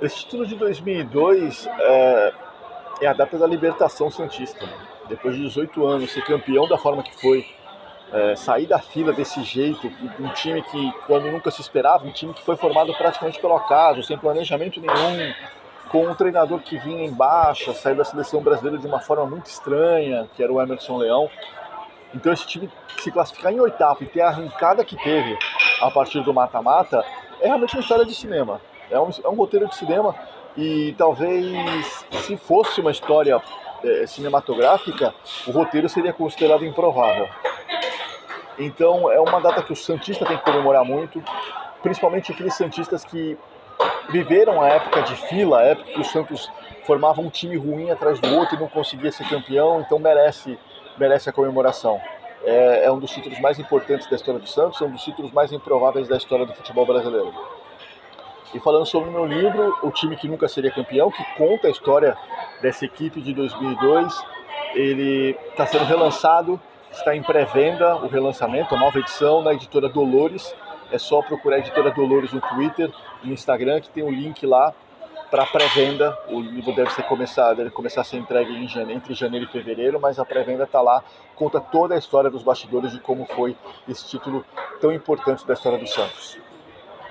Esse título de 2002 é, é a data da libertação Santista. Né? Depois de 18 anos, ser campeão da forma que foi, é, sair da fila desse jeito, um time que, quando nunca se esperava, um time que foi formado praticamente pelo acaso, sem planejamento nenhum, com um treinador que vinha em baixa, saiu da seleção brasileira de uma forma muito estranha, que era o Emerson Leão. Então esse time se classificar em oitavo e ter a arrancada que teve a partir do mata-mata é realmente uma história de cinema. É um, é um roteiro de cinema e talvez se fosse uma história é, cinematográfica, o roteiro seria considerado improvável. Então é uma data que o Santista tem que comemorar muito, principalmente aqueles Santistas que viveram a época de fila, a época que o Santos formava um time ruim atrás do outro e não conseguia ser campeão, então merece, merece a comemoração. É, é um dos títulos mais importantes da história do Santos, é um dos títulos mais improváveis da história do futebol brasileiro. E falando sobre o meu livro, O Time que Nunca Seria Campeão, que conta a história dessa equipe de 2002, ele está sendo relançado, está em pré-venda o relançamento, a nova edição na editora Dolores. É só procurar a editora Dolores no Twitter, no Instagram, que tem o um link lá para pré-venda. O livro deve ser começar, deve começar a ser entregue janeiro, entre janeiro e fevereiro, mas a pré-venda está lá, conta toda a história dos bastidores de como foi esse título tão importante da história do Santos.